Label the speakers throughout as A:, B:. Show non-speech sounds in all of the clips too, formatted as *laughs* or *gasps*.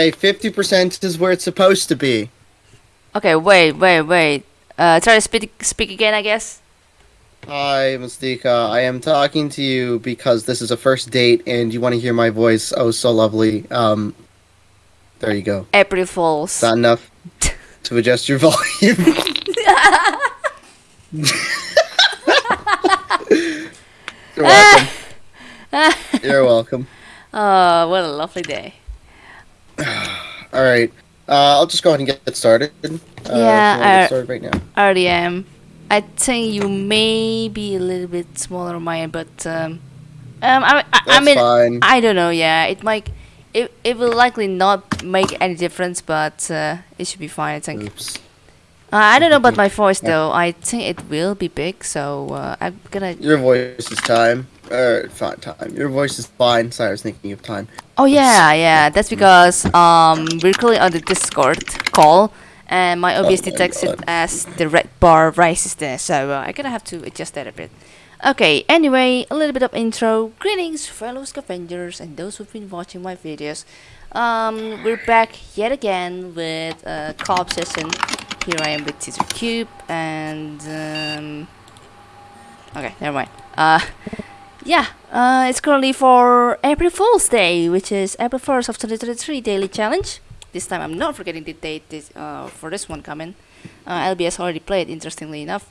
A: Hey, 50% is where it's supposed to be.
B: Okay, wait, wait, wait. Uh, try to speak speak again, I guess.
A: Hi, Mystica. I am talking to you because this is a first date and you want to hear my voice. Oh, so lovely. Um, there you go.
B: April Fools.
A: Is that enough *laughs* to adjust your volume? *laughs* *laughs* You're welcome. You're welcome.
B: Oh, what a lovely day.
A: All right. Uh, I'll just go ahead and get started. Uh,
B: Yeah, uh,
A: get started right now.
B: I already am. I think you may be a little bit smaller on my end, but um, um, I, I, I mean,
A: fine.
B: I don't know. Yeah, it might, it, it will likely not make any difference, but uh, it should be fine. I think.
A: Oops.
B: Uh, I don't know about *laughs* my voice though. I think it will be big, so uh, I'm gonna.
A: Your voice is time. Er, time. Your voice is fine. Sorry, I was thinking of time.
B: Oh yeah, yeah. That's because um we're currently on the Discord call, and my OBS
A: Oh
B: detects it as the red bar rises there, so uh, I'm gonna have to adjust that a bit. Okay. Anyway, a little bit of intro. Greetings, fellow scavengers, and those who've been watching my videos. Um, we're back yet again with a co-op session. Here I am with Caesar Cube, and um, okay, never mind. Uh. Yeah, uh, it's currently for April Fool's Day, which is April 1st of 2023 daily challenge. This time I'm not forgetting the date this, uh, for this one coming. Uh, LBS already played, interestingly enough.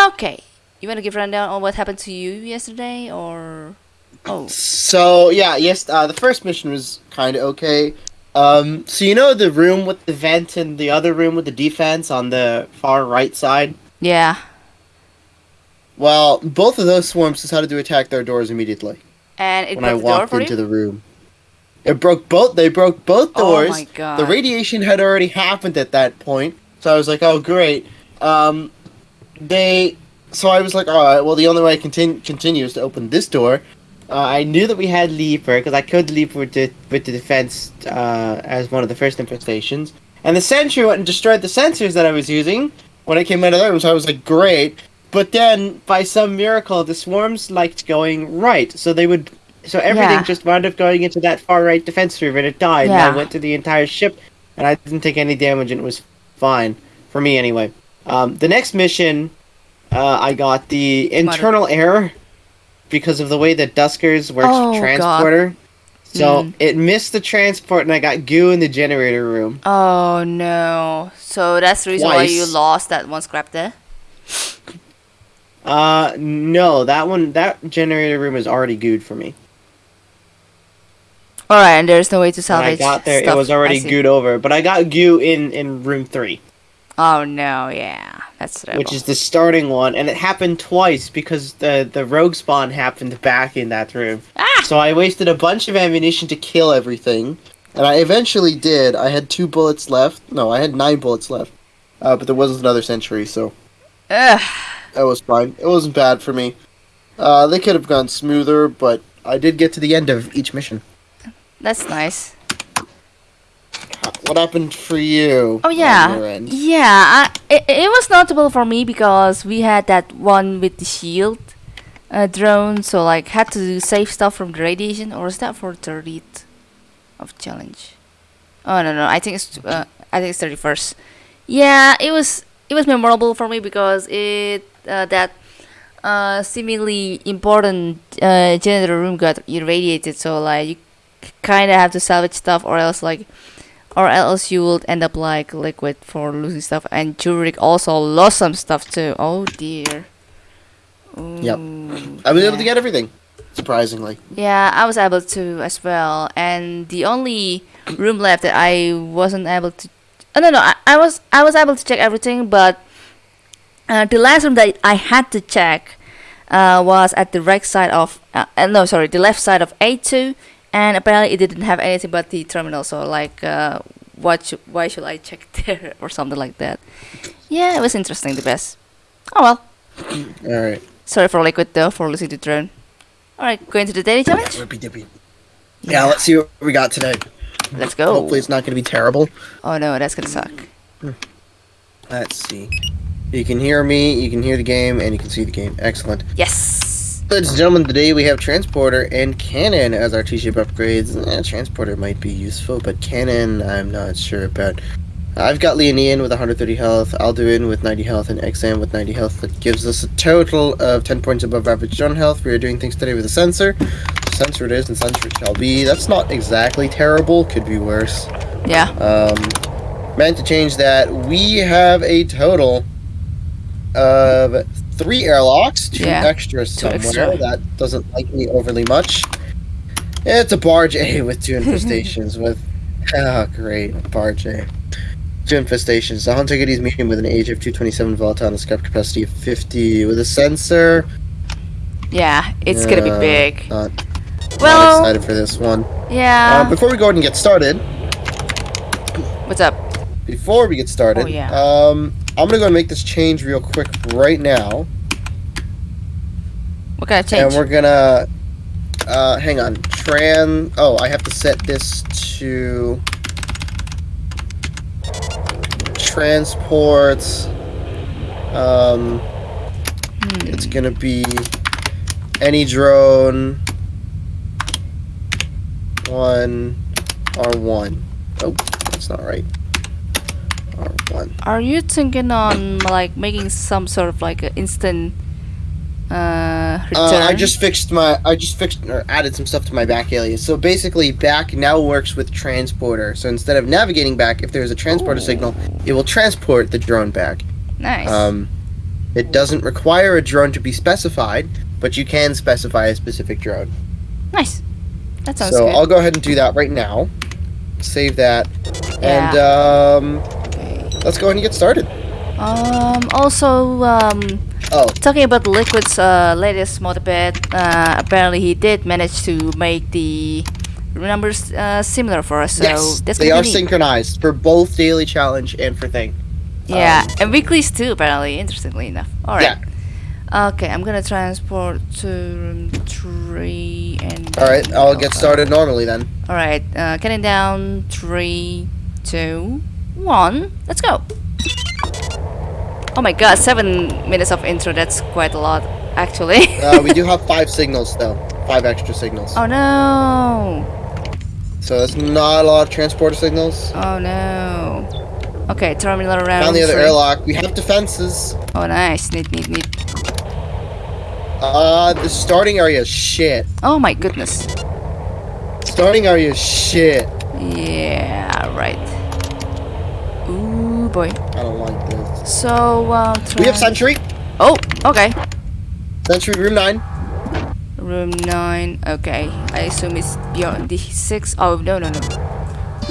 B: Okay, you want to give rundown on what happened to you yesterday, or... Oh,
A: So yeah, yes. Uh, the first mission was kind of okay. Um, so you know the room with the vent and the other room with the defense on the far right side.
B: yeah.
A: Well, both of those swarms decided to attack their doors immediately
B: And it
A: when I
B: broke the door
A: walked into the room. It broke both. They broke both doors.
B: Oh my god.
A: The radiation had already happened at that point, so I was like, "Oh, great." Um, they. So I was like, "All right. Well, the only way I continue continue is to open this door." Uh, I knew that we had Leaper because I could leap with the with the defense uh, as one of the first infestations, and the sentry went and destroyed the sensors that I was using when I came out of the room. So I was like, "Great." But then, by some miracle, the swarms liked going right, so they would. So everything
B: Yeah.
A: just wound up going into that far right defense room, and it died. And
B: Yeah.
A: I went to the entire ship, and I didn't take any damage, and it was fine for me anyway. Um, the next mission, uh, I got the internal error because of the way that Duskers works
B: Oh, God.
A: transporter. So
B: Mm.
A: it missed the transport, and I got goo in the generator room.
B: Oh no. So that's the reason why you lost that one scrap there?
A: Uh, no, that one, that generator room is already gooed for me.
B: Alright, and there's no way to
A: When
B: salvage
A: I got there,
B: stuff.
A: it was already gooed over, but I got goo in in room three.
B: Oh no, yeah. That's terrible.
A: which is the starting one, and it happened twice because the the rogue spawn happened back in that room.
B: Ah!
A: So I wasted a bunch of ammunition to kill everything, and I eventually did. I had two bullets left. No, I had nine bullets left, uh, but there wasn't another sentry, so
B: Ugh.
A: That was fine. It wasn't bad for me. Uh, they could have gone smoother, but I did get to the end of each mission.
B: That's nice.
A: What happened for you?
B: Oh yeah, yeah. I, it, it was notable for me because we had that one with the shield uh, drone, so like had to save stuff from the radiation. Or is that for thirtieth of challenge? Oh no no, I think it's uh, I think it's thirty first. Yeah, it was it was memorable for me because it uh, that uh, seemingly important uh, generator room got irradiated. So like you kind of have to salvage stuff, or else like or else you will end up like liquid for losing stuff. And Jurek also lost some stuff too. Oh dear.
A: Yep. I was able to get everything, surprisingly.
B: Yeah, I was able to as well. And the only room left that I wasn't able to. Oh, no, no, I, I was I was able to check everything, but uh, the last room that I had to check uh, was at the right side of. Uh, no, sorry, the left side of A2, and apparently it didn't have anything but the terminal. So like, uh, what? Sh- why should I check *laughs* there or something like that? Yeah, it was interesting. The best. Oh well.
A: All right.
B: Sorry for Liquid though for losing the drone. Alright, going to the daily challenge?
A: Yeah, let's see what we got today.
B: Let's go.
A: Hopefully, it's not going to be terrible.
B: Oh no, that's gonna suck.
A: Let's see. You can hear me, you can hear the game, and you can see the game. Excellent.
B: Yes!
A: Ladies and gentlemen, today we have Transporter and Cannon as our T-ship upgrades. Eh, Transporter might be useful, but Cannon, I'm not sure about. I've got Leonian with 130 health, Alduin with 90 health, and Exam with 90 health. That gives us a total of 10 points above average drone health. We are doing things today with a sensor. Sensor it is, and sensor it shall be. That's not exactly terrible. Could be worse.
B: Yeah.
A: Um, meant to change that. We have a total of three airlocks, two
B: Yeah,
A: extras
B: two
A: somewhere.
B: extra.
A: That doesn't like me overly much. It's a barge A *laughs* with two *laughs* infestations with oh great barge A. Two infestations. The Hunter Giddy's medium with an age of 227 volatile and a scrap capacity of 50 with a sensor.
B: Yeah, it's gonna be
A: Uh,
B: big.
A: Not, not
B: Well,
A: excited for this one.
B: yeah.
A: Uh, before we go ahead and get started,
B: What's up?
A: before we get started,
B: Oh, yeah.
A: um, I'm gonna go and make this change real quick right now.
B: What kind of change?
A: And we're gonna uh hang on. Tran oh I have to set this to transports um
B: Hmm.
A: it's gonna be any drone one R one. Oh, that's not right. R one.
B: Are you thinking on like making some sort of like an instant uh?
A: Uh, I just fixed my. I just fixed or added some stuff to my back alias. So basically, back now works with transporter. So instead of navigating back, if there's a transporter
B: Ooh.
A: signal, it will transport the drone back.
B: nice.
A: Um, it doesn't require a drone to be specified, but you can specify a specific drone.
B: nice. That sounds
A: so
B: good.
A: I'll go ahead and do that right now. Save that, and um,
B: Okay.
A: let's go ahead and get started.
B: Um. Also, um,
A: Oh,
B: talking about Liquid's uh, latest motorbed, uh, apparently he did manage to make the numbers uh, similar for us. So
A: yes,
B: that's
A: they are
B: neat.
A: synchronized for both daily challenge and for thing.
B: Yeah,
A: um,
B: and weeklies too. Apparently, interestingly enough. All right.
A: Yeah.
B: Okay, I'm gonna transport to room three and.
A: All right, I'll get started normally then.
B: All right, uh, counting down three, two, one. Let's go. Oh my god, seven minutes of intro. That's quite a lot, actually. *laughs*
A: Uh, we do *laughs* have five signals though, five extra signals.
B: oh no!
A: So that's not a lot of transporter signals.
B: Oh no! Okay, terminal around.
A: Found the other airlock. We have defenses.
B: Oh nice, neat, neat, neat.
A: Uh, the starting area is shit.
B: Oh my goodness.
A: Starting area is shit.
B: Yeah, right. Ooh boy.
A: I don't like this.
B: So uh,
A: We have
B: try-
A: sentry.
B: Oh, okay.
A: Sentry room nine.
B: Room nine. Okay, I assume it's beyond the six. Oh no no no.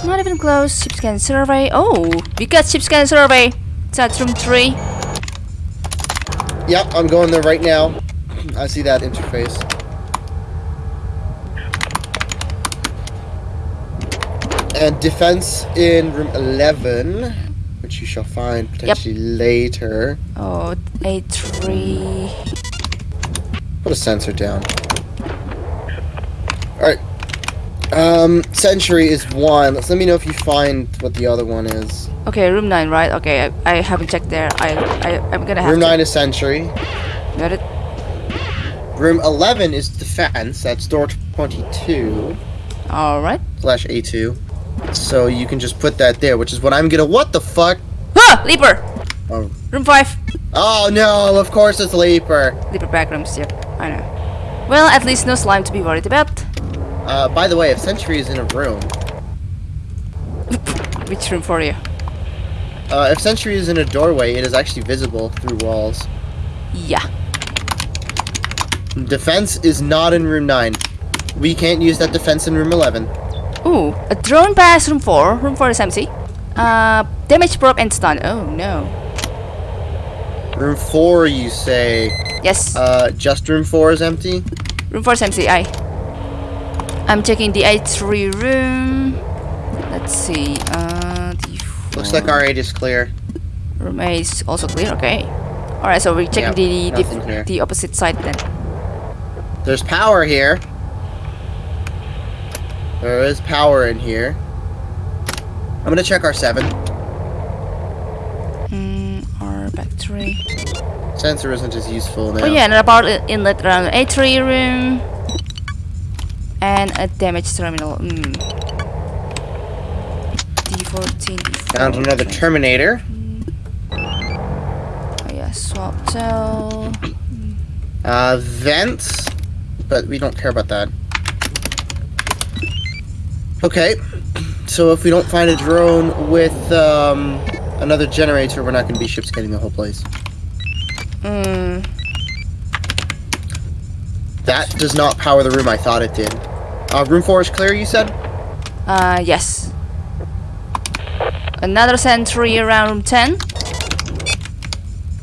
B: Not even close. Ship scan survey. Oh, we got ship scan survey. It's at room three.
A: Yep, I'm going there right now. I see that interface. And defense in room 11, you shall find potentially later.
B: Oh, eight three.
A: Put a sensor down. Alright. Um, Sentry is one. Let's let me know if you find what the other one is.
B: Okay, room nine, right? Okay, I, I haven't checked there. I I I'm gonna have
A: Room
B: to.
A: 9 is Sentry.
B: Got it.
A: Room 11 is Defense. That's door 22
B: All right.
A: slash A2. So you can just put that there, which is what I'm gonna. What the fuck?
B: Huh, leaper.
A: Oh,
B: Room five.
A: oh no, of course it's Leaper.
B: Leaper back rooms. Yep, I know. Well, at least no slime to be worried about.
A: Uh, by the way, if Sentry is in a room, *laughs*
B: Which room for you?
A: uh, if Sentry is in a doorway, it is actually visible through walls.
B: Yeah.
A: Defense is not in room 9. We can't use that defense in room 11.
B: Ooh, a drone pass room 4. Room 4 is empty. Uh, damage proc and stun. Oh no.
A: Room 4, you say.
B: Yes,
A: Uh, just room 4 is empty?
B: room 4 is empty. I. I'm checking the A3 room. Let's see. Uh, the
A: Looks like our 8 is clear.
B: room A is also clear. Okay. All right, so we're checking
A: Yep,
B: the the, the opposite side then.
A: There's power here. There is power in here. I'm gonna check our 7.
B: Mm, battery.
A: Sensor isn't as useful now.
B: Oh yeah, power i- inlet around A3 room. And a damage terminal. Mm. D14.
A: Found another. Terminator.
B: Oh yeah, swap cell.
A: Uh, vents, but we don't care about that. Okay, so if we don't find a drone with um, another generator, we're not going to be ship scanning the whole place.
B: Mm.
A: That does not power the room I thought it did. Uh, room 4 is clear, you said?
B: Uh, yes. Another sentry around room 10.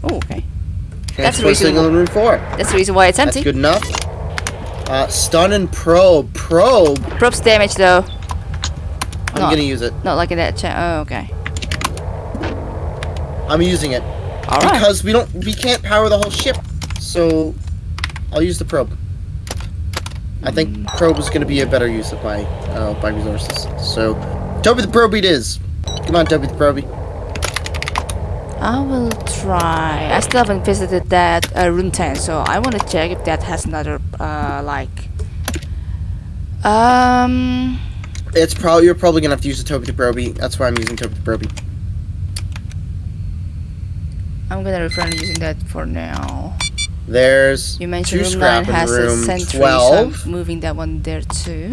B: Oh, okay. That's
A: Transport signal in room 4.
B: That's the reason why it's
A: That's
B: empty.
A: good enough. Uh, stun and probe. Probe.
B: Probe's damage though.
A: I'm
B: Not-
A: gonna use it.
B: Not like in that chat. Oh, okay.
A: I'm using it.
B: Alright.
A: Because we don't we can't power the whole ship. So I'll use the probe. I think probe is gonna be a better use of my uh, my resources. So Toby the probe it is. Come on, Toby the probe.
B: I will try. I still haven't visited that uh, room 10, so I want to check if that has another, uh, like... Um...
A: It's probably you're probably gonna have to use the Toby the probe. That's why I'm using Toby the probe.
B: I'm gonna refrain using that for now.
A: There's
B: You mentioned
A: two
B: room
A: scrap
B: 9
A: in
B: has a
A: room
B: sentry, so
A: 12.
B: I'm moving that one there too.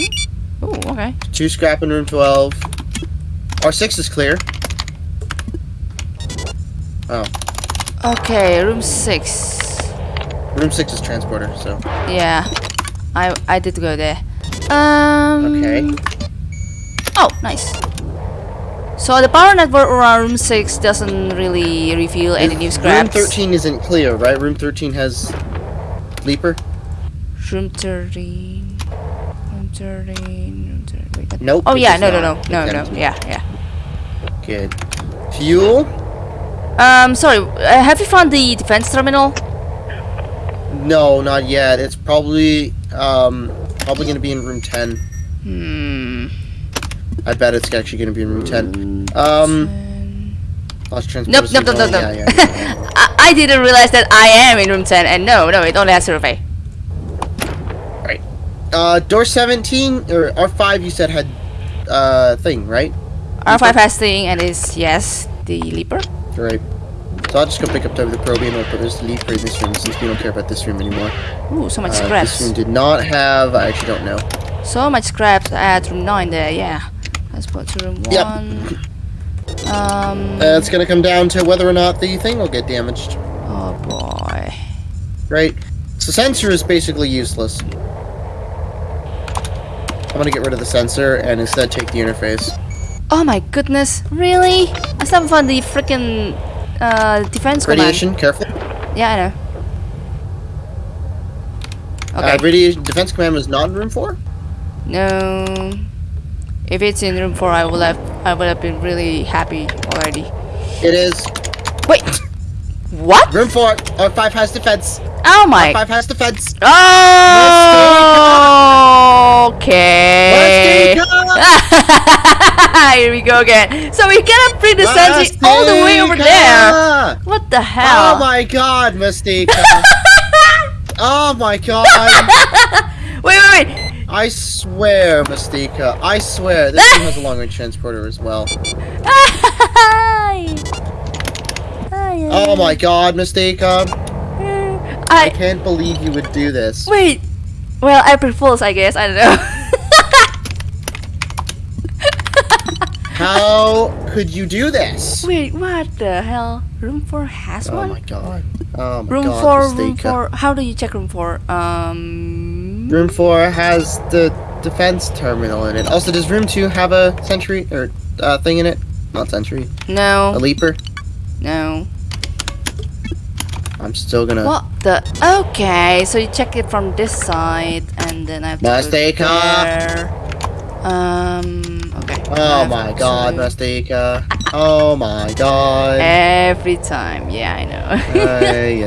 B: Oh, okay.
A: Two scrap in room 12. R6 is clear. Oh,
B: Okay, room 6.
A: room 6 is transporter, so.
B: Yeah, I I did go there. Um.
A: Okay.
B: Oh, nice. So the power network around room six doesn't really reveal any new scraps.
A: Room 13 isn't clear, right? Room 13 has Leaper?
B: Room thirteen. Room thirteen. Room 13. Wait,
A: Nope.
B: Oh yeah,
A: does
B: no, no, no, no, no. Yeah, yeah.
A: Good. Fuel?
B: Um, sorry. Uh, have you found the defense terminal?
A: No, not yet. It's probably, um, probably gonna be in room 10.
B: Hmm.
A: I bet it's actually gonna be in room 10. Um, lost
B: Nope, nope, nope, nope, nope.
A: Yeah, yeah, yeah. *laughs*
B: I, I didn't realize that I am in room 10, and no, no, it only has survey.
A: Uh, door 17, or R5 you said had, uh, thing, right?
B: R5 has thing, and is, yes, the Leaper.
A: Right. So I'll just go pick up the Probe and put this Leaper in this room since we don't care about this room anymore.
B: Ooh, so much
A: Uh,
B: scraps.
A: this room did not have, I actually don't know.
B: So much scraps at room 9 there, yeah. Let's put to room
A: Yep.
B: 1. Um,
A: Uh, it's gonna come down to whether or not the thing will get damaged,
B: oh boy.
A: right? So sensor is basically useless. I'm gonna get rid of the sensor and instead take the interface.
B: Oh my goodness, really? I still haven't found the freaking uh, defense command.
A: Radiation, careful.
B: Yeah, I know.
A: Uh,
B: Okay.
A: radiation defense command was not in room four.
B: no. If it's in room 4, I will have I would have been really happy already.
A: It is
B: Wait. What?
A: room four. R five has defense.
B: Oh my.
A: R5 has defense.
B: Oh. Okay.
A: Let's go. *laughs*
B: Here we go again. So we cannot bring the sentry all the way over there. What the hell?
A: Oh my god, Mystica. *laughs* oh my god. *laughs*
B: wait, wait, wait.
A: I swear, Mystica. I swear. This thing has a long range *laughs* transporter as well. Oh my god, Mystica. I
B: I
A: can't believe you would do this.
B: wait. Well, April Fools, I guess. I don't know. *laughs*
A: How could you do this?
B: wait, what the hell? Room four has
A: Oh
B: one.
A: my god. Oh my
B: room
A: god,
B: four, room
A: Mystica.
B: four. How do you check room four? Um.
A: Room 4 has the defense terminal in it. Also, does room 2 have a sentry or uh, thing in it? Not sentry.
B: No.
A: A leaper?
B: no.
A: I'm still gonna.
B: What the? Okay, so you check it from this side, and then I have to go there. Um. Okay.
A: Oh my god, Mystica. Oh my god.
B: Every time, yeah, I know.
A: Ay,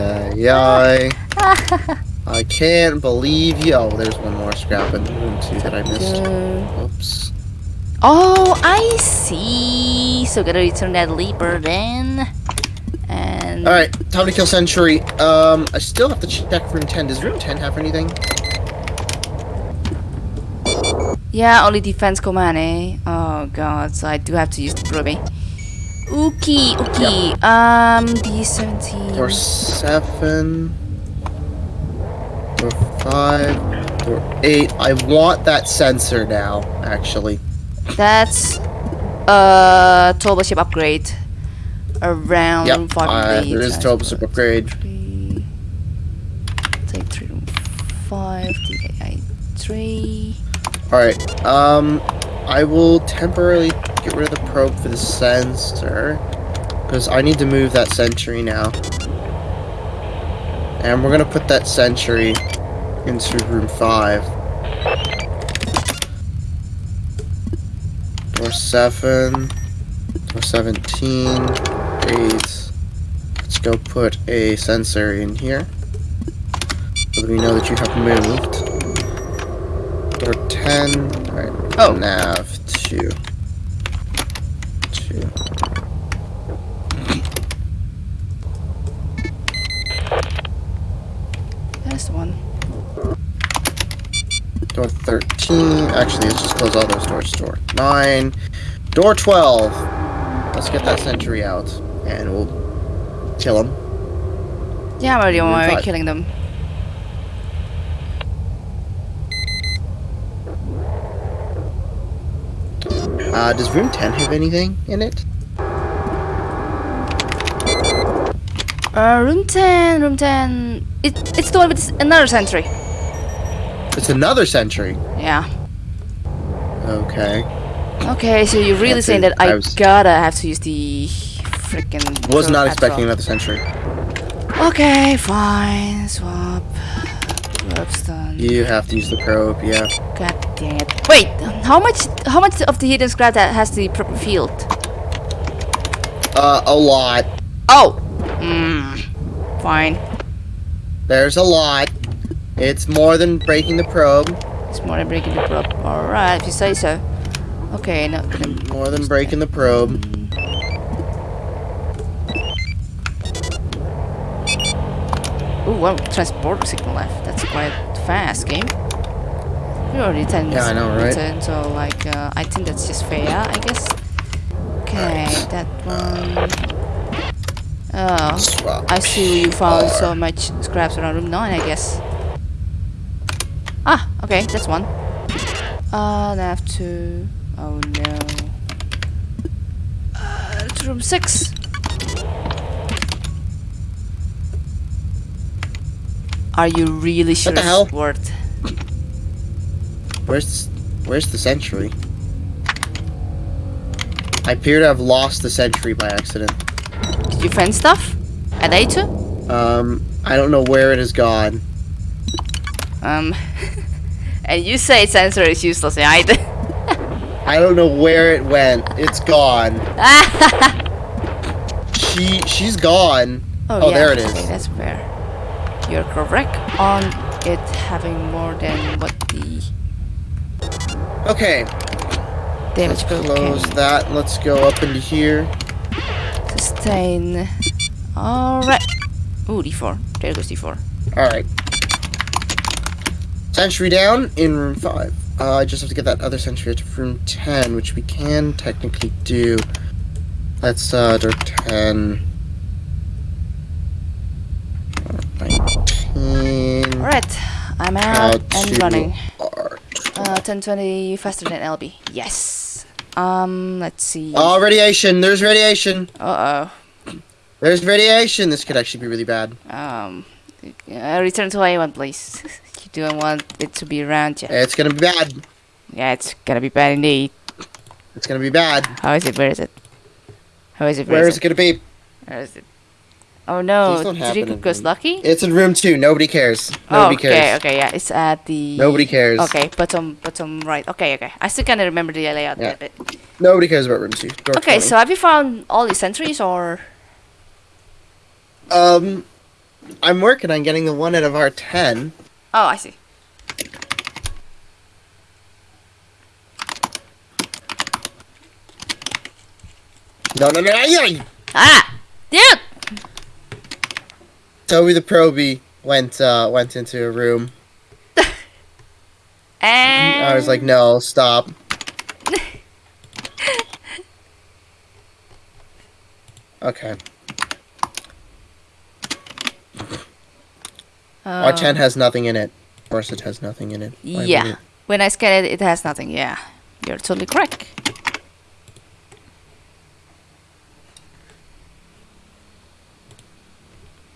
A: ay, ay. *laughs* I can't believe you. Oh, there's one more scrap in room 2 that I missed. Oops.
B: Oh, I see. So gotta return that leaper then, and
A: Alright, time to kill Sentry. Um, I still have to check room 10. Does room 10 have anything?
B: Yeah, only defense command, eh? Oh god, so I do have to use the probe. Okay, okay. Um, D17.
A: Door 7. Door 5. Door 8. I want that sensor now, actually.
B: That's a turbo ship upgrade. Around
A: Yep,
B: five
A: uh, there is turbo ship upgrade.
B: Three. Take three room five. DAI three.
A: Alright, um, I will temporarily get rid of the probe for the sensor. Because I need to move that sentry now. And we're gonna put that sentry into room 5. Door 7. Door 17. 8. Let's go put a sensor in here. So that we know that you have moved. Door 10. Alright.
B: Oh.
A: Nav 2. 2.
B: That's the one.
A: Door 13. Actually, let's just close all those doors. Door 9. Door 12. Let's get that sentry out. And we'll kill him.
B: Yeah, I'm already on my way killing them.
A: Uh, does room 10 have anything in it?
B: Uh, room 10, room 10. It, it's the one with another sentry.
A: It's another sentry.
B: Yeah.
A: Okay.
B: Okay, so you're really saying that I,
A: I was-
B: gotta have to use the freaking.
A: Was not expecting another sentry.
B: Okay, fine. Swap. Probe's done.
A: You have to use the probe, yeah.
B: God dang it. Wait, how much how much of the hidden scrap that has the proper field?
A: Uh, a lot.
B: Oh! Hmm. Fine.
A: There's a lot. It's more than breaking the probe.
B: It's more than breaking the probe. Alright, if you say so. Okay, not gonna.
A: More than breaking the probe.
B: Ooh, well, transporter signal left. That's quite fast, game. We already 10
A: Yeah, I know, right?
B: return, so like, uh, I think that's just fair, I guess. Okay, that one. Oh,
A: Swap.
B: I see you found
A: R.
B: so much scraps around room 9, I guess. Ah, okay, that's one. Uh, nav 2. Oh no. Uh, it's room 6. Are you really sure what
A: the
B: it's
A: hell?
B: worth?
A: Where's where's the sentry? I appear to have lost the sentry by accident.
B: Did you find stuff? At A2?
A: Um, I don't know where it has gone.
B: Um, *laughs* and you say sensor is useless, right? *laughs*
A: I don't know where it went. It's gone. *laughs* She she's gone. Oh,
B: yeah,
A: there it is.
B: Okay, that's fair. You're correct on it having more than what the
A: Okay,
B: damage
A: let's close
B: can
A: that. Let's go up into here.
B: sustain. Alright. Ooh, D4. There goes D4.
A: All Sentry down in room five. Uh, I just have to get that other sentry to room ten, which we can technically do. That's uh, door ten. Nineteen.
B: Alright, I'm out and running. Uh, 1020 faster than LB. Yes. Um, let's see.
A: Oh, radiation. There's radiation.
B: Uh oh.
A: There's radiation. This could actually be really bad.
B: Um, uh, return to A1, please. *laughs* you don't want it to be around you.
A: It's gonna be bad.
B: Yeah, it's gonna be bad indeed.
A: It's gonna be bad.
B: How is it? Where is it? How is it?
A: Where is it gonna be?
B: Where is it? Oh no,
A: don't happen
B: goes lucky?
A: It's in room two. Nobody cares.
B: Oh,
A: Nobody
B: okay,
A: cares.
B: okay, okay, yeah, it's at the...
A: Nobody cares.
B: Okay, bottom, bottom right. Okay, okay. I still kind of remember the layout
A: Yeah.
B: a bit.
A: Nobody cares about room two. Door
B: Okay,
A: 20.
B: so have you found all the sentries or...
A: Um, I'm working on getting the one out of our ten.
B: Oh, I see.
A: No, no, no, no, no.
B: Ah! Dude!
A: Toby the Proby went uh, went into a room.
B: And *laughs*
A: I was like, no, stop. *laughs* Okay.
B: Uh,
A: R10 has nothing in it. Of it has nothing in it. Why
B: Yeah.
A: it?
B: When I scan it, it has nothing. Yeah, you're totally correct.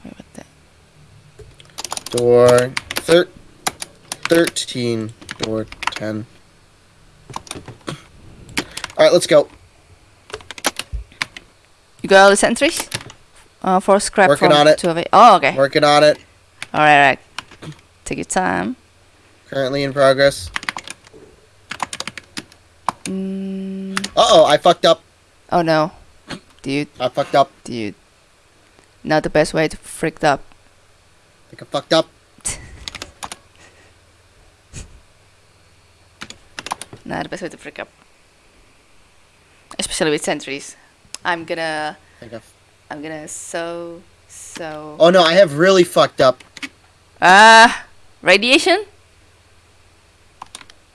B: Wait, what the?
A: Door thir- 13. Door 10. Alright, let's go.
B: You got all the sentries? Uh, for scrap
A: Working on it.
B: two of it. Oh, okay.
A: Working on it.
B: All right, all right. Take your time.
A: Currently in progress.
B: Mm,
A: Uh oh, I fucked up.
B: oh no, dude,
A: I fucked up.
B: dude. Not the best way to freaked up.
A: I think I fucked up. *laughs*
B: Not the best way to freak up. Especially with sentries. I'm gonna,
A: I think I've-
B: I'm gonna so, so.
A: Oh no, I have really fucked up.
B: Ah, radiation.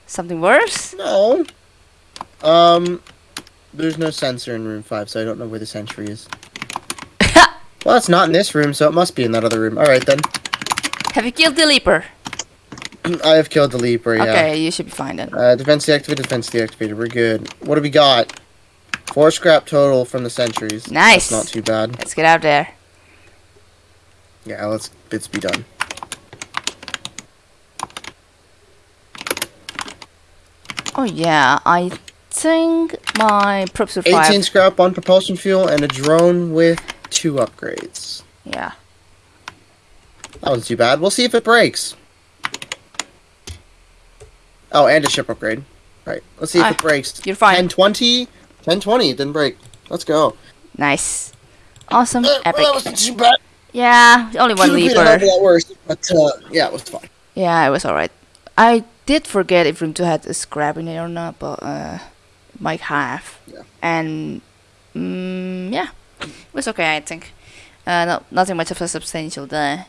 B: Something worse?
A: No. Um, there's no sensor in room 5, so I don't know where the sentry is. *laughs* well, it's not in this room, so it must be in that other room. Alright then.
B: Have you killed the leaper? *clears throat*
A: I have killed the Leaper, yeah.
B: Okay, you should be fine then.
A: Uh, defense deactivated, defense deactivated. We're good. What do we got? Four scrap total from the sentries.
B: Nice.
A: That's not too bad.
B: Let's get out there.
A: Yeah, let's let's be done.
B: Oh yeah, I think my prop
A: 18
B: survived.
A: scrap on propulsion fuel and a drone with two upgrades.
B: Yeah.
A: That wasn't too bad. We'll see if it breaks. Oh, and a ship upgrade. Right. Let's see if
B: Ah,
A: it breaks.
B: you're fine.
A: 1020? 1020. It didn't break. Let's go.
B: Nice. Awesome.
A: Uh,
B: Epic.
A: Well, that wasn't too bad.
B: Yeah, only one
A: Could've a hell
B: leaper.
A: worse, but uh, yeah, it was fine.
B: Yeah, it was alright. I did forget if room 2 had a scrap in it or not, but uh, it might have.
A: Yeah.
B: And mm, yeah, it was okay, I think. Uh, no, nothing much of a substantial there.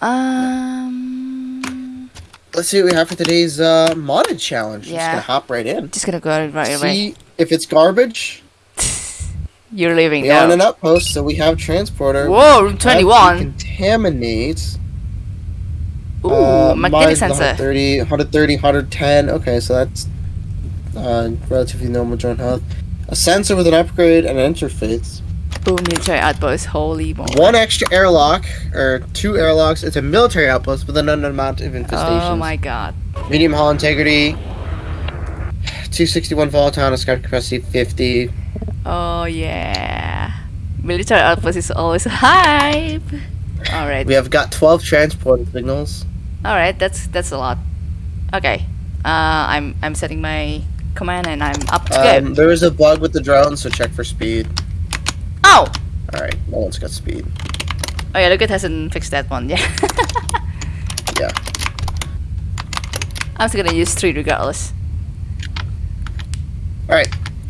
B: Um,
A: Let's see what we have for today's uh, modded challenge.
B: Yeah.
A: Just gonna hop right in.
B: just gonna go right away.
A: See if it's garbage. *laughs*
B: You're leaving
A: We are on
B: now.
A: an outpost, so we have transporter.
B: Whoa, room 21.
A: Contaminate.
B: Ooh,
A: uh,
B: magnetic sensor.
A: 130, 130, 110. Okay, so that's uh, relatively normal drone health. A sensor with an upgrade and an interface.
B: Ooh, military outpost. Holy moly.
A: One extra airlock, or two airlocks. It's a military outpost with an unknown amount of infestations.
B: Oh my god.
A: Medium hull integrity. 261 volatile, scrap capacity 50.
B: Oh yeah. Military outpost is always hype. Alright.
A: We have got 12 transport signals.
B: Alright, that's that's a lot. Okay. Uh I'm I'm setting my command and I'm up to
A: Um,
B: go.
A: there is a bug with the drone, so check for speed.
B: Oh!
A: Alright, no one's got speed.
B: Oh yeah, look it hasn't fixed that one, *laughs* yeah.
A: Yeah.
B: I'm still gonna use three regardless.
A: Alright,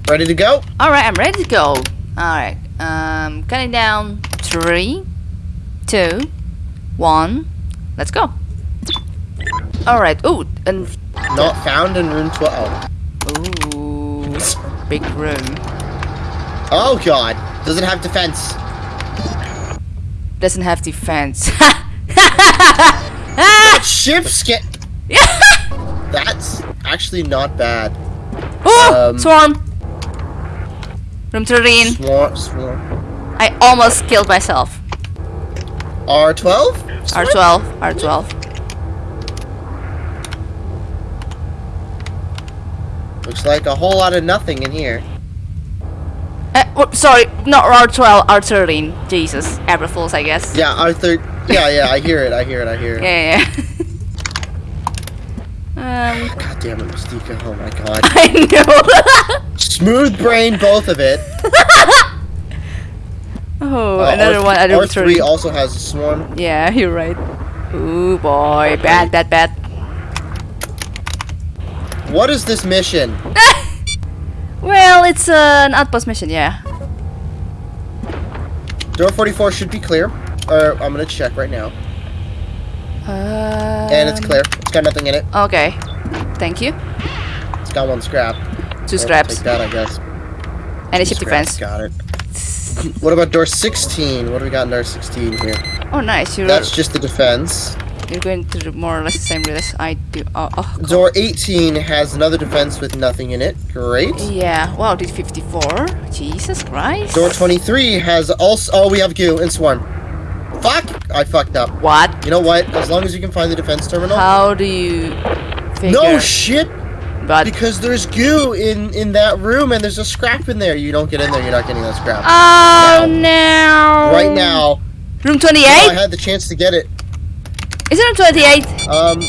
A: ready to go?
B: Alright, I'm ready to go. Alright. Um counting down three, two, one, let's go. Alright, ooh, and
A: Not found in room 12.
B: ooh big room.
A: Oh god, doesn't have defense.
B: Doesn't have defense. *laughs*
A: That ship's get. *laughs* That's actually not bad.
B: oh,
A: Um,
B: swarm. Room 13.
A: Swarm, swarm.
B: I almost killed myself.
A: R12?
B: R12, R12.
A: Looks like a whole lot of nothing in here.
B: Uh, whoop, sorry, not R12, R13. Jesus, April Fools, I guess.
A: Yeah, R3. Yeah, yeah, I hear it, I hear it, I hear it.
B: Yeah, yeah. *laughs* um,
A: God damn it, Mystica. Oh my god. *laughs*
B: I know. *laughs*
A: Smooth brain, both of it.
B: oh,
A: Uh,
B: another
A: R-
B: one. Another
A: R3
B: three.
A: also has a swarm.
B: Yeah, you're right. Ooh boy, bad, bad, bad.
A: What is this mission? *laughs*
B: Well, it's uh, an outpost mission, yeah.
A: Door 44 should be clear. or I'm gonna check right now,
B: Uh,
A: and it's clear. It's got nothing in it.
B: Okay. Thank you.
A: It's got one scrap.
B: Two scraps.
A: Take that, I guess.
B: And a ship defense.
A: Got it. What about door 16? What do we got in door 16 here?
B: Oh, nice. You're
A: That's just the defense.
B: You're going to the more or less the same route as I do. Oh, oh.
A: Door 18 has another defense with nothing in it. Great.
B: Yeah. Wow. Did 54? Jesus Christ.
A: Door 23 has also. Oh, we have goo and swarm. Fuck! I fucked up.
B: What?
A: You know what? As long as you can find the defense terminal.
B: How do you figure?
A: no shit!
B: But
A: Because there's goo in in that room and there's a scrap in there. You don't get in there, you're not getting that scrap.
B: oh no!
A: right now,
B: Room
A: if I had the chance to get it.
B: Is it room 28?
A: Um,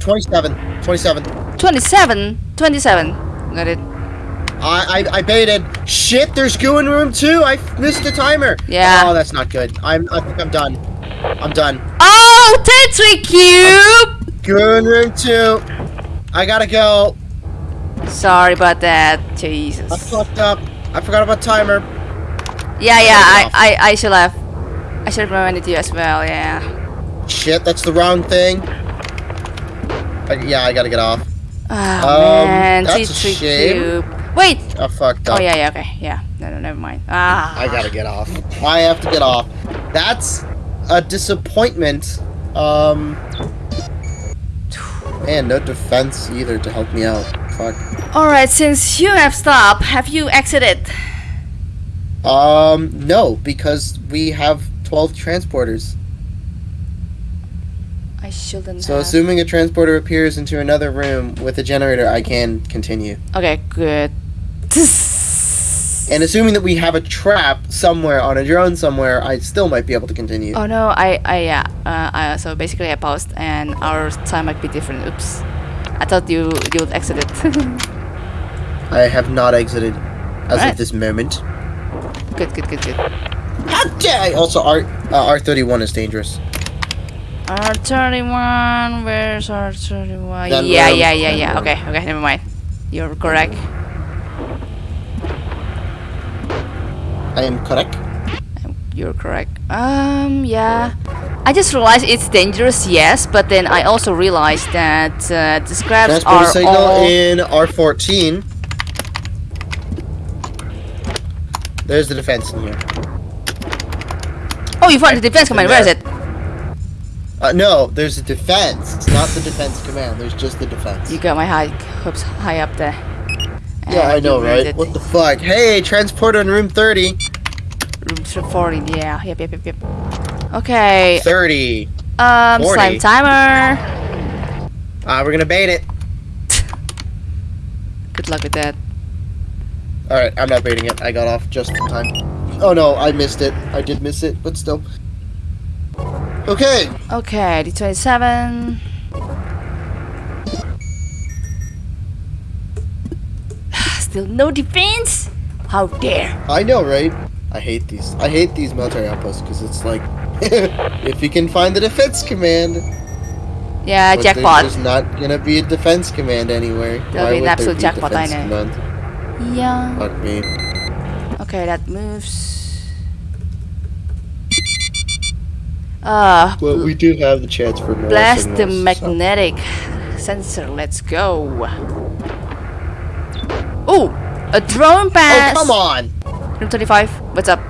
A: 27, 27.
B: 27. 27. Got it.
A: I, I I baited. Shit, there's goo in room two. I missed the timer.
B: Yeah.
A: Oh, that's not good. I'm I think I'm done. I'm done.
B: Oh, Tetris cube.
A: Goo in room two. I gotta go.
B: Sorry about that. Jesus.
A: I fucked up. I forgot about timer.
B: Yeah, yeah. I. I, I should have. I should have reminded you as well. Yeah.
A: Shit, that's the wrong thing. I, yeah, I gotta get off.
B: Oh
A: Um,
B: man,
A: that's a shame.
B: cube. Wait.
A: I fucked up.
B: Oh yeah, yeah. Okay. Yeah. No, no, never mind. Ah.
A: I gotta get off. I have to get off. That's a disappointment. Um. Man, no defense either to help me out. Fuck.
B: All right. Since you have stopped, have you exited?
A: Um, no, because we have 12 transporters.
B: I shouldn't.
A: So
B: have.
A: assuming a transporter appears into another room with a generator, I can continue.
B: Okay. Good.
A: And assuming that we have a trap somewhere on a drone somewhere, I still might be able to continue.
B: Oh no, I, I yeah. Uh, I, so basically, I paused, and our time might be different. Oops. I thought you you would exit it. *laughs*
A: I have not exited as
B: Alright.
A: of this moment.
B: good, good, good, good.
A: How dare I? Also, R uh, R31 is dangerous.
B: R thirty one. Where's R thirty one?
A: That
B: Yeah,
A: room,
B: yeah, yeah,
A: that
B: yeah.
A: room.
B: Okay, okay. Never mind. You're correct.
A: I am correct.
B: You're correct. Um, yeah. I just realized it's dangerous, yes, but then I also realized that uh, the scraps
A: Transporter
B: are
A: signal
B: all.
A: in R14. There's the defense in here.
B: Oh, you found the defense command. Where is it?
A: Uh, no, there's a defense. It's not the defense command. There's just the defense.
B: You got my high hopes high up there.
A: yeah, I know, right? What the fuck? Hey, transporter in room 30.
B: Room 40, yeah. Yep, yep, yep, yep. Okay.
A: 30.
B: Um,
A: 40.
B: slime timer.
A: Ah, we're gonna bait it. *laughs*
B: Good luck with that.
A: Alright, I'm not baiting it. I got off just in time. Oh no, I missed it. I did miss it, but still. Okay.
B: Okay, D27. *sighs* Still no defense? How dare!
A: I know, right? I hate these. I hate these military outposts because it's like, *laughs* if you can find the defense command,
B: Yeah,
A: but
B: jackpot.
A: There's not gonna be a defense command anywhere.
B: There'll
A: Why
B: be an absolute
A: be
B: jackpot, I know.
A: command?
B: Yeah.
A: Fuck me.
B: Okay, that moves. Ah,
A: Well, we do have the chance for more
B: blast the
A: signals, so-
B: magnetic sensor. Let's go. Oh, a drone pass.
A: Oh come on!
B: Room 25. What's up?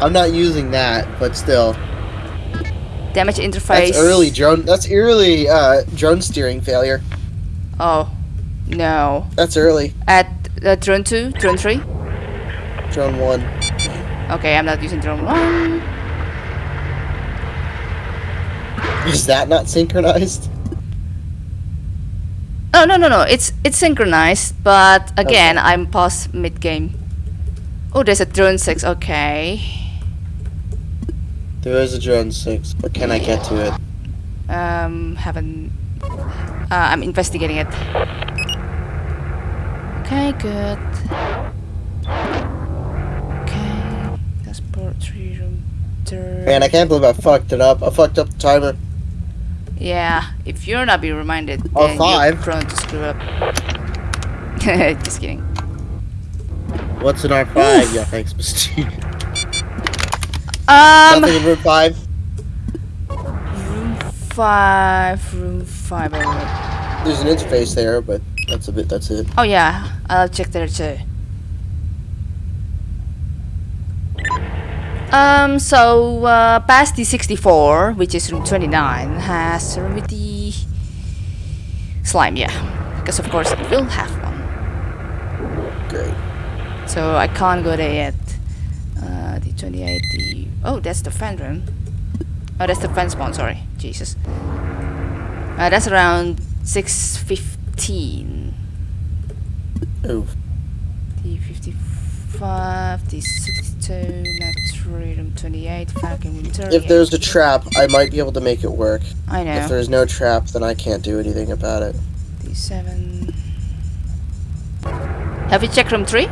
A: I'm not using that, but still.
B: Damage interface.
A: That's early drone. That's early uh, drone steering failure.
B: Oh, no.
A: That's early.
B: At uh, drone 2, drone 3.
A: Drone one.
B: Okay, I'm not using drone 1.
A: Is that not synchronized?
B: Oh, no, no, no. It's it's synchronized, but again,
A: Okay.
B: I'm past mid game. Oh, there's a drone 6. Okay.
A: There is a drone six, but can I get to it?
B: Um, haven't. Uh, I'm investigating it. Okay, good. Okay. Passport three room.
A: Man, I can't believe I fucked it up. I fucked up the timer.
B: Yeah, if you're not being reminded,
A: Or
B: then
A: five.
B: you're prone to screw up. *laughs* Just kidding.
A: What's in R5? yeah, thanks, Mr.
B: Um,
A: Nothing in room five.
B: five, room five.
A: There's an interface there, but that's a bit. That's it.
B: Oh yeah, I'll check there too. Um, so, uh, past the 64, which is room 29, has remedy slime, yeah. Because of course it will have one.
A: Okay.
B: So I can't go there yet. Uh, the 28, the... Oh, that's the fan room. Oh, that's the fan spawn, sorry. Jesus. Uh, that's around 6.15.
A: Oh.
B: The 55, the 60... 22, left um, 28, Winter.
A: If there's a trap, I might be able to make it work.
B: I know.
A: If there's no trap, then I can't do anything about it.
B: D7. Have you checked room 3?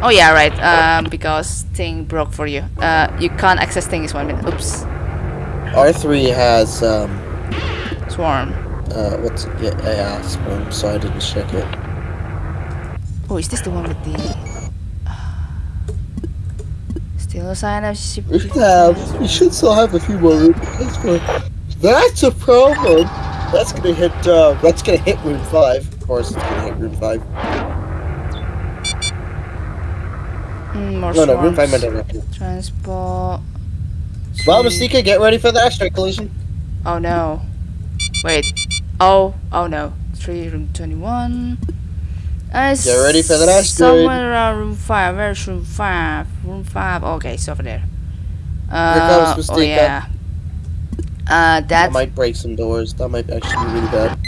B: Oh yeah, right, um, because thing broke for you. Uh, you can't access thing is one minute. Oops.
A: R3 has, um...
B: Swarm.
A: Uh, what's... Yeah, yeah, Swarm, so I didn't check it.
B: Oh, is this the one with the... Still a sign of ship...
A: We should have. We should still have a few more room. That's, a problem. That's gonna hit. Uh, that's gonna hit room five. Of course, it's gonna hit room five.
B: Mm, more
A: No, no, room five might.
B: Transport...
A: Well,
B: three-
A: get ready for the asteroid collision.
B: Oh no. Wait. Oh, oh no. 3 room 21. Uh,
A: Get ready for the last
B: Somewhere around room 5. Where's room 5? Room 5. Okay, it's over there. Uh,
A: comes
B: oh yeah. Uh,
A: That
B: that
A: might break some doors. That might actually be really bad.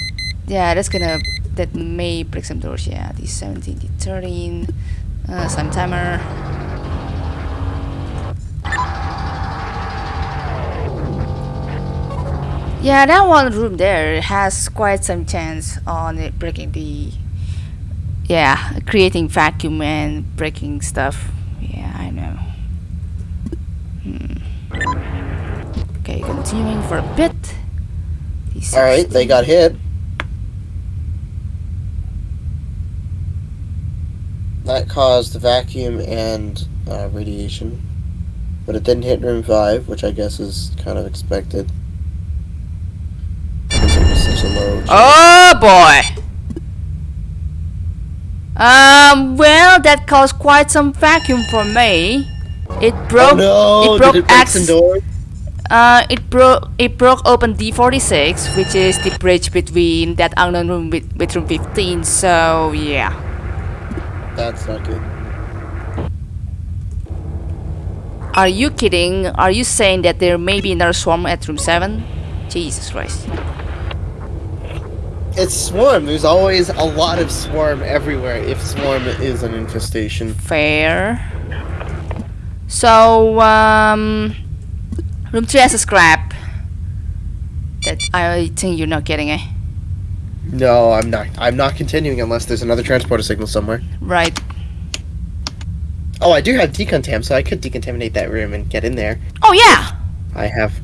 B: yeah, that's gonna that may break some doors. Yeah, the 17, the 13, uh, some timer. Yeah, that one room there has quite some chance on it breaking the. Yeah, creating vacuum and breaking stuff. Yeah, I know. Hmm. Okay, continuing for a bit.
A: All right, they got hit. That caused the vacuum and uh, radiation, but it didn't hit room five, which I guess is kind of expected. Because it was such a low. chance.
B: Oh boy. Um. Well, that caused quite some vacuum for me. It broke.
A: oh no!
B: it broke
A: Did it break some doors?
B: Uh. It broke. It broke open D46, which is the bridge between that unknown room with, with room 15. So yeah.
A: That's not good.
B: Are you kidding? Are you saying that there may be another swarm at room 7? Jesus Christ.
A: It's swarm. There's always a lot of swarm everywhere. If swarm is an infestation.
B: Fair. So, um, room 3 has a scrap. That I think you're not getting, eh?
A: No, I'm not. I'm not continuing unless there's another transporter signal somewhere.
B: Right.
A: Oh, I do have decontam, so I could decontaminate that room and get in there.
B: Oh, yeah!
A: I have.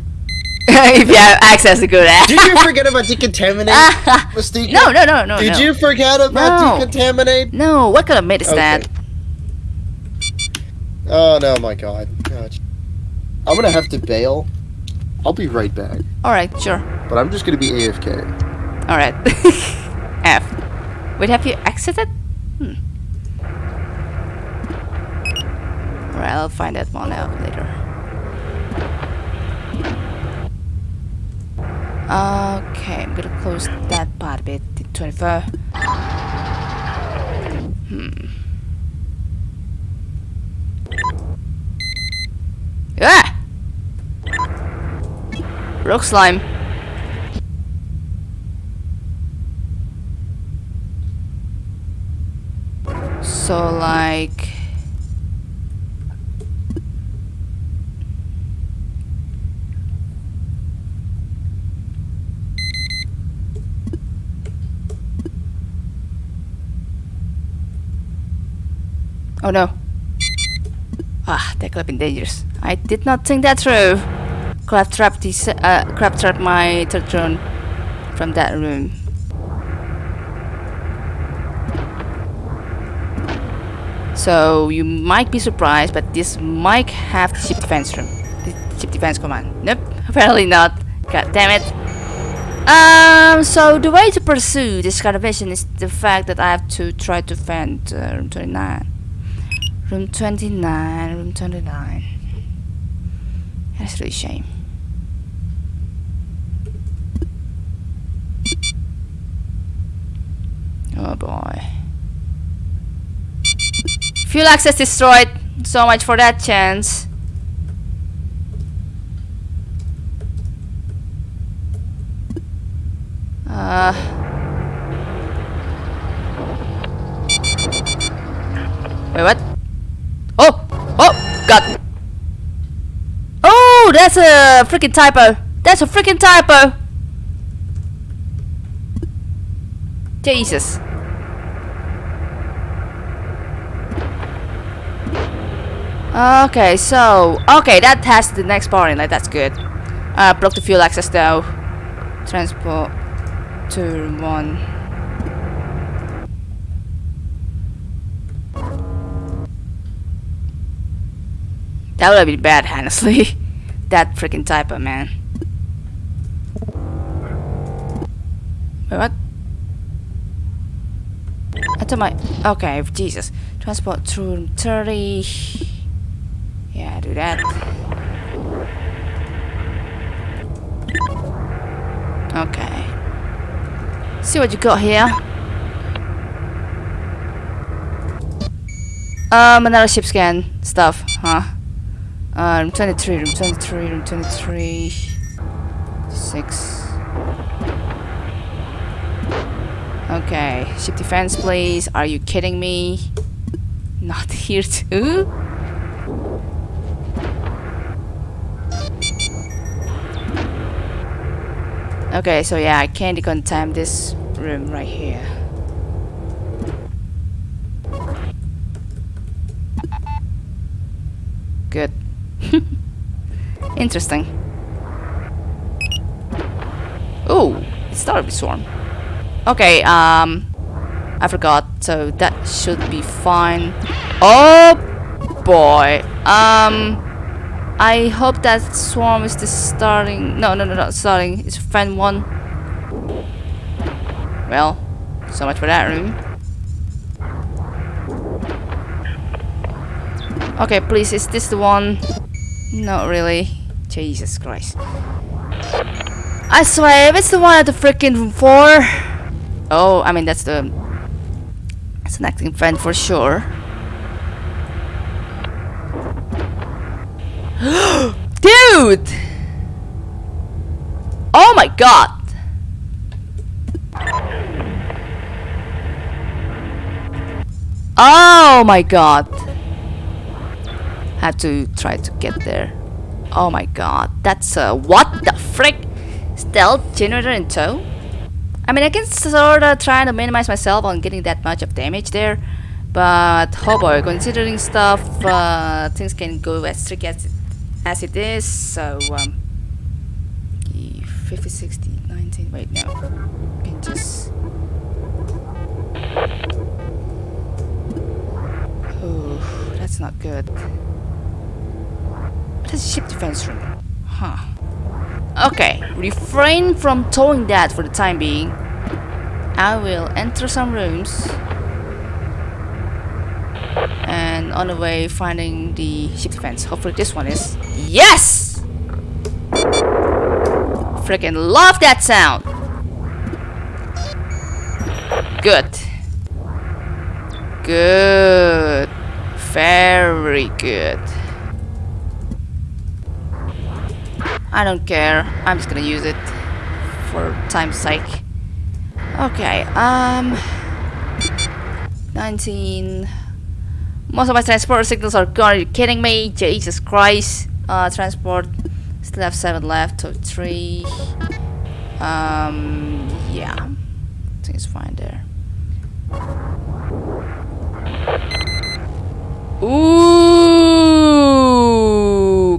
A: *laughs*
B: if you have access to go there.
A: Did you forget about decontaminate, *laughs* Mystique?
B: no, no, no, no.
A: Did
B: no.
A: you forget about
B: No.
A: decontaminate?
B: No, what kind of mate is that?
A: Oh no, my God. God. I'm gonna have to bail. I'll be right back,
B: Alright, sure.
A: but I'm just gonna be AFK.
B: Alright. *laughs* F. Wait, have you exited? Hmm. Alright, I'll find that one out later. Okay, I'm gonna close that part a bit. The 24. Hmm. Ah! Rock slime. So like Oh no. Ah, that could have been dangerous. I did not think that through. Could trap this uh crab trapped my third drone from that room. So you might be surprised, but this might have the ship defense room. The ship defense command. Nope, *laughs* apparently not. God damn it. Um, so the way to pursue this kind of mission is the fact that I have to try to find uh, room 29. Room 29, room 29. That's really shame. Oh boy. Fuel access destroyed. So much for that chance. Uh. Wait, what? Oh, God. Oh, that's a freaking typo. That's a freaking typo. Jesus. Okay, so... Okay, that has the next bar in it. That's good. Uh, block the fuel access Though Transport... to 1... That would been bad, honestly. *laughs* that freaking typo, man. Wait, what? I told my okay, Jesus. Transport room 30. Yeah, do that. Okay. See what you got here. Um, another ship scan stuff, huh? Uh, room 23, room 23, room 23. 6. Okay, ship defense please. Are you kidding me? Not *laughs* here too? Okay, so yeah, I can't decontam this room right here. Good. *laughs* Interesting. Oh, it started with swarm. Okay, um, I forgot, so that should be fine. Oh boy. Um, I hope that swarm is the starting. No, no, no, not starting. It's fan one. Well, so much for that room. Okay, please, is this the one? Not really. Jesus Christ. I swear, if it's the one at the freaking room four. Oh, I mean that's the. It's an acting friend for sure. *gasps* Dude! Oh my god! Oh my god! Had to try to get there. Oh my god, that's a what the frick? Stealth generator in tow? I mean, I can sorta try to minimize myself on getting that much of damage there, but oh boy, considering stuff, uh, things can go as tricky as as it is, so um 50, 60, 19, wait no. Can just Oh, that's not good. Ship defense room? Huh. Okay, refrain from towing that for the time being. I will enter some rooms and on the way finding the ship defense. Hopefully this one is. Yes! Freaking love that sound! Good. Good. Very good. I don't care. I'm just gonna use it for time's sake. Okay, um... 19... Most of my transport signals are gone. Are you kidding me? Jesus Christ. Uh, transport. Still have 7 left. So 3. Um, yeah. I think it's fine there. Ooh,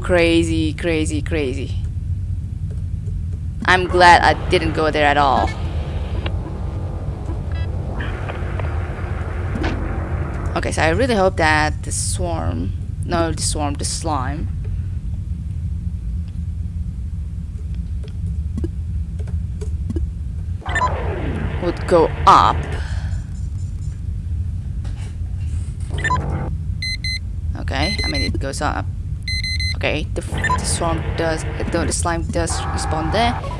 B: crazy, crazy, crazy. I'm glad I didn't go there at all. Okay, so I really hope that the swarm, no, the swarm, the slime, would go up. Okay, I mean it goes up. Okay, the, the swarm does, the slime does respawn there.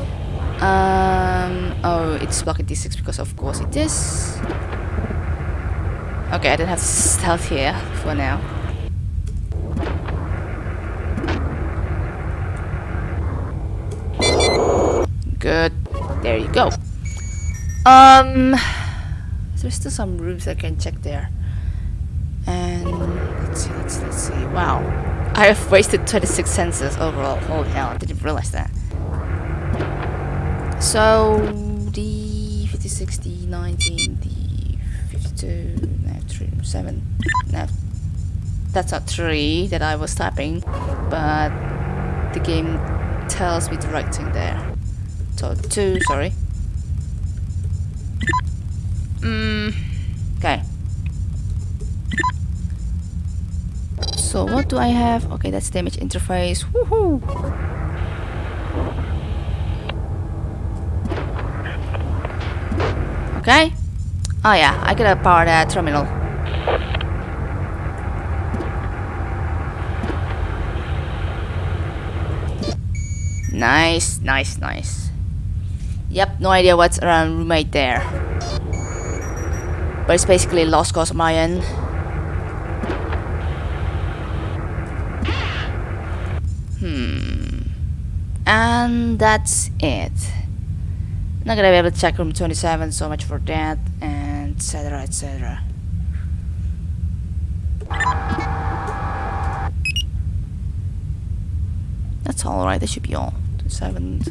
B: Um, oh, it's blocking D6 because of course it is. Okay, I don't have stealth here for now. Good. There you go. Um, there's still some rooms I can check there. And let's see, let's let's see. Wow, I have wasted 26 senses overall. Holy hell, I didn't realize that. So the 50, 60, 19, the 52, now 3, 7, now that's not 3 that I was typing, but the game tells me the right thing there. So 2, sorry. Mm, okay. So what do I have? Okay, that's damage interface. Woohoo! Okay. Oh yeah, I gotta power that terminal. Nice, nice, nice. Yep, no idea what's around roommate there. But it's basically lost cause of my end. Hmm. And that's it. Not gonna be able to check room 27, so much for that, and etc. etc. That's alright, that should be all. 27.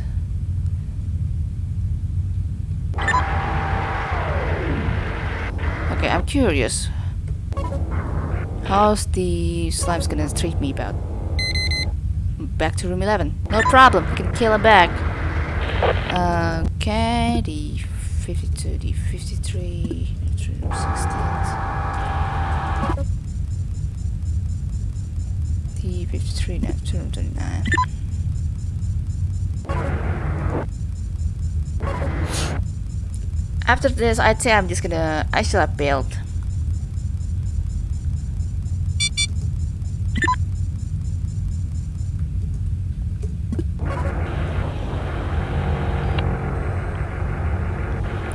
B: Okay, I'm curious. How's the slime's gonna treat me about? Back to room 11. No problem, we can kill him back. Uh, Okay, the 52, the 53, the 16. The 53, no, 239. After this, I'd say I'm just gonna. I still have build.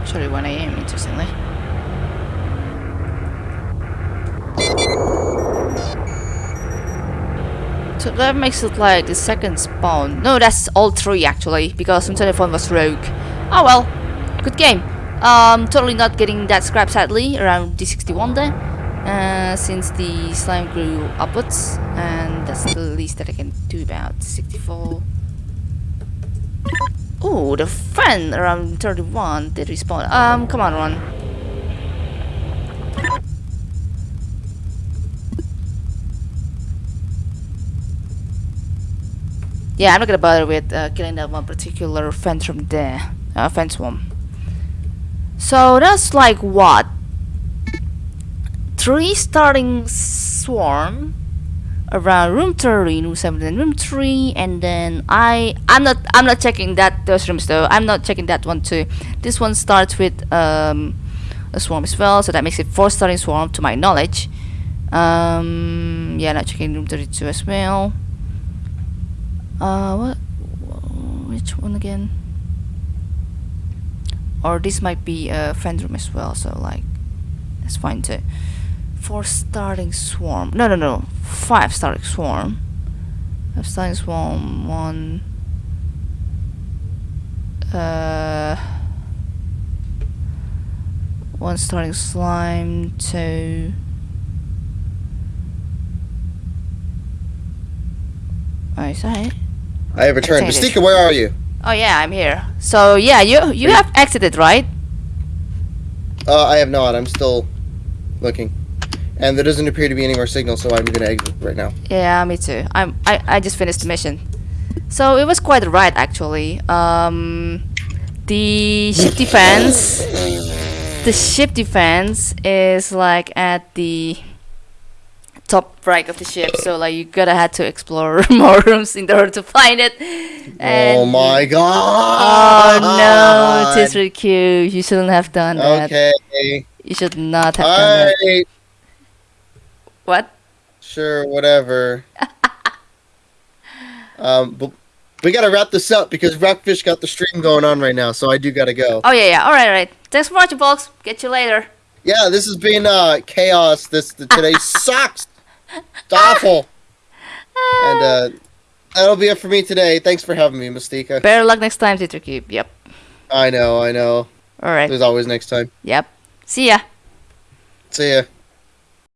B: Sorry, 1 a.m. Interestingly. So that makes it like the second spawn. No, that's all three actually, because some telephone was rogue. Oh well, good game. Um, totally not getting that scrap sadly around D61 there, uh, since the slime grew upwards, and that's the least that I can do about 64. Oh, the fan around 31 did respawn. Um, come on, Ron. Yeah, I'm not gonna bother with uh, killing that one particular fence from there. Uh, fence one. So that's like what? Three starting swarm around room 30, room 7 and room 3 and then I I'm not I'm not checking that those rooms though. I'm not checking that one too. This one starts with um, a swarm as well, so that makes it four starting swarm to my knowledge. Um, yeah, not checking room 32 as well. Uh, what? Which one again? Or this might be a friend room as well, so like, that's fine too. Four starting swarm. No, no, no. Five starting swarm. Five starting swarm. One. Uh. One starting slime. Two. Oh, is that it?
A: I have returned. Bastika, where are you?
B: Oh yeah, I'm here. So yeah, you you have exited, right?
A: Uh, I have not. I'm still looking. And there doesn't appear to be any more signal, so I'm gonna exit right now.
B: Yeah, me too. I'm I, I just finished the mission. So it was quite a ride actually. Um the ship defense the ship defense is like at the top right of the ship, so like you gotta have to explore *laughs* more rooms in order to find it. And
A: oh my god Oh
B: no, Tisra Q, you shouldn't have done that.
A: Okay.
B: You should not have done that. What?
A: Sure, whatever. *laughs* um, but we gotta wrap this up because Rockfish got the stream going on right now, so I do gotta go.
B: Oh yeah, yeah. All right, all right. Thanks for watching, folks. Get you later.
A: Yeah, this has been uh chaos. This today *laughs* sucks. It's awful. *laughs* And uh, that'll be it for me today. Thanks for having me, Mystica.
B: Better luck next time, Tisra Q. Yep.
A: I know, I know.
B: All right.
A: There's always next time.
B: Yep. See ya.
A: See ya.